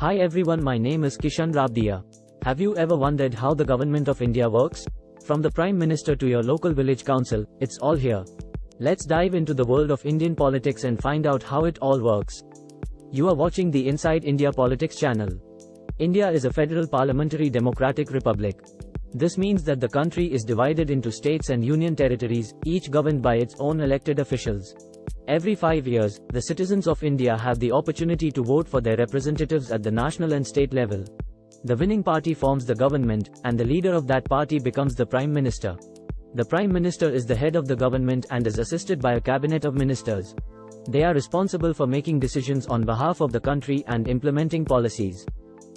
Hi everyone, my name is Kishan Rabdia. Have you ever wondered how the government of India works? From the Prime Minister to your local village council, it's all here. Let's dive into the world of Indian politics and find out how it all works. You are watching the Inside India Politics channel. India is a federal parliamentary democratic republic. This means that the country is divided into states and union territories, each governed by its own elected officials. Every five years, the citizens of India have the opportunity to vote for their representatives at the national and state level. The winning party forms the government, and the leader of that party becomes the Prime Minister. The Prime Minister is the head of the government and is assisted by a cabinet of ministers. They are responsible for making decisions on behalf of the country and implementing policies.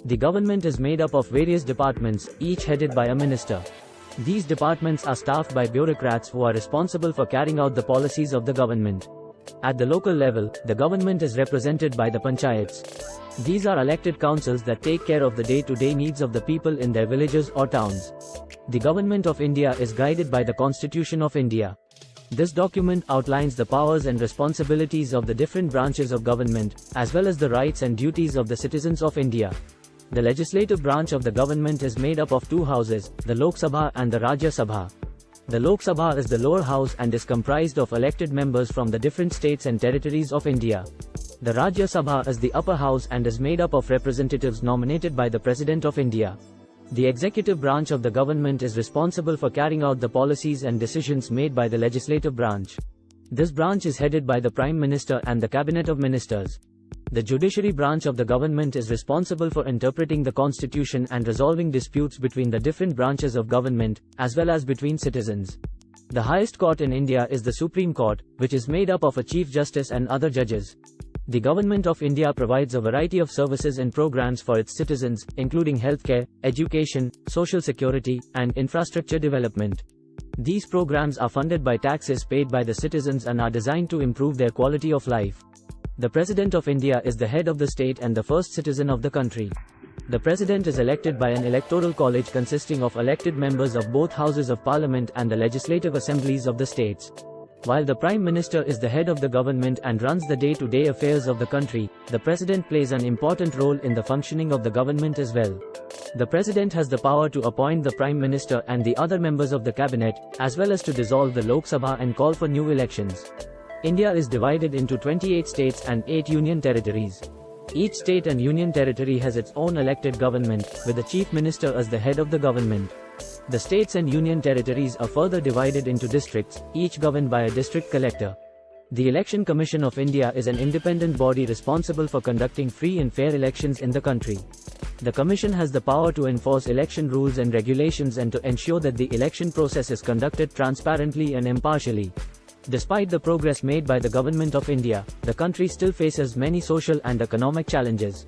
The government is made up of various departments, each headed by a minister. These departments are staffed by bureaucrats who are responsible for carrying out the policies of the government. At the local level, the government is represented by the panchayats. These are elected councils that take care of the day-to-day -day needs of the people in their villages or towns. The Government of India is guided by the Constitution of India. This document outlines the powers and responsibilities of the different branches of government, as well as the rights and duties of the citizens of India. The legislative branch of the government is made up of two houses, the Lok Sabha and the Rajya Sabha. The Lok Sabha is the lower house and is comprised of elected members from the different states and territories of India. The Rajya Sabha is the upper house and is made up of representatives nominated by the President of India. The executive branch of the government is responsible for carrying out the policies and decisions made by the legislative branch. This branch is headed by the Prime Minister and the Cabinet of Ministers. The judiciary branch of the government is responsible for interpreting the constitution and resolving disputes between the different branches of government, as well as between citizens. The highest court in India is the Supreme Court, which is made up of a Chief Justice and other judges. The Government of India provides a variety of services and programs for its citizens, including healthcare, education, social security, and infrastructure development. These programs are funded by taxes paid by the citizens and are designed to improve their quality of life. The President of India is the head of the state and the first citizen of the country. The President is elected by an electoral college consisting of elected members of both houses of parliament and the legislative assemblies of the states. While the Prime Minister is the head of the government and runs the day-to-day -day affairs of the country, the President plays an important role in the functioning of the government as well. The President has the power to appoint the Prime Minister and the other members of the cabinet, as well as to dissolve the Lok Sabha and call for new elections. India is divided into 28 states and 8 union territories. Each state and union territory has its own elected government, with the chief minister as the head of the government. The states and union territories are further divided into districts, each governed by a district collector. The Election Commission of India is an independent body responsible for conducting free and fair elections in the country. The Commission has the power to enforce election rules and regulations and to ensure that the election process is conducted transparently and impartially. Despite the progress made by the Government of India, the country still faces many social and economic challenges.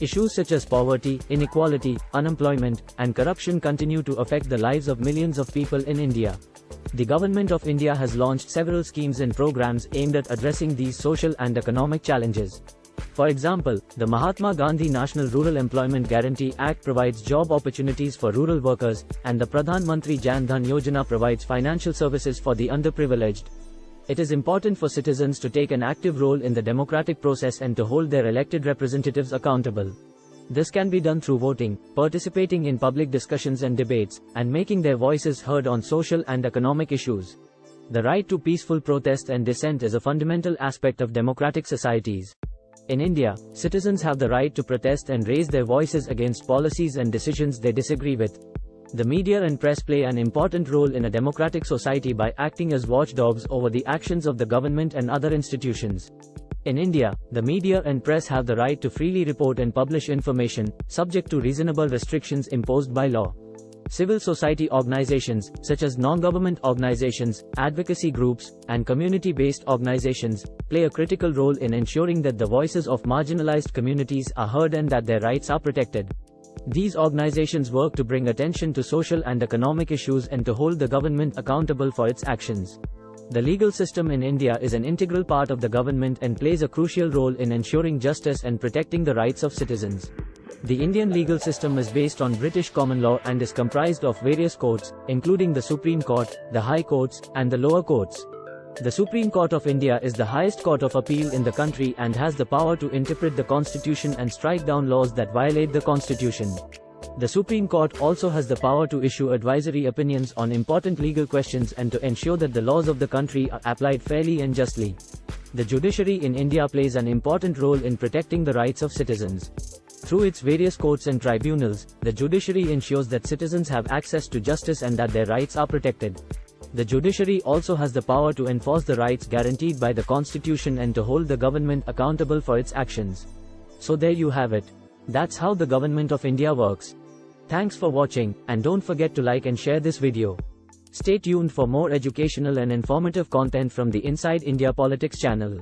Issues such as poverty, inequality, unemployment, and corruption continue to affect the lives of millions of people in India. The Government of India has launched several schemes and programs aimed at addressing these social and economic challenges. For example, the Mahatma Gandhi National Rural Employment Guarantee Act provides job opportunities for rural workers, and the Pradhan Mantri Jan Dhan Yojana provides financial services for the underprivileged. It is important for citizens to take an active role in the democratic process and to hold their elected representatives accountable. This can be done through voting, participating in public discussions and debates, and making their voices heard on social and economic issues. The right to peaceful protest and dissent is a fundamental aspect of democratic societies. In India, citizens have the right to protest and raise their voices against policies and decisions they disagree with. The media and press play an important role in a democratic society by acting as watchdogs over the actions of the government and other institutions. In India, the media and press have the right to freely report and publish information, subject to reasonable restrictions imposed by law. Civil society organizations, such as non-government organizations, advocacy groups, and community-based organizations, play a critical role in ensuring that the voices of marginalized communities are heard and that their rights are protected. These organizations work to bring attention to social and economic issues and to hold the government accountable for its actions. The legal system in India is an integral part of the government and plays a crucial role in ensuring justice and protecting the rights of citizens. The Indian legal system is based on British common law and is comprised of various courts, including the Supreme Court, the High Courts, and the lower courts. The Supreme Court of India is the highest court of appeal in the country and has the power to interpret the constitution and strike down laws that violate the constitution. The Supreme Court also has the power to issue advisory opinions on important legal questions and to ensure that the laws of the country are applied fairly and justly. The judiciary in India plays an important role in protecting the rights of citizens. Through its various courts and tribunals, the judiciary ensures that citizens have access to justice and that their rights are protected. The judiciary also has the power to enforce the rights guaranteed by the constitution and to hold the government accountable for its actions. So there you have it. That's how the government of India works. Thanks for watching, and don't forget to like and share this video. Stay tuned for more educational and informative content from the Inside India Politics channel.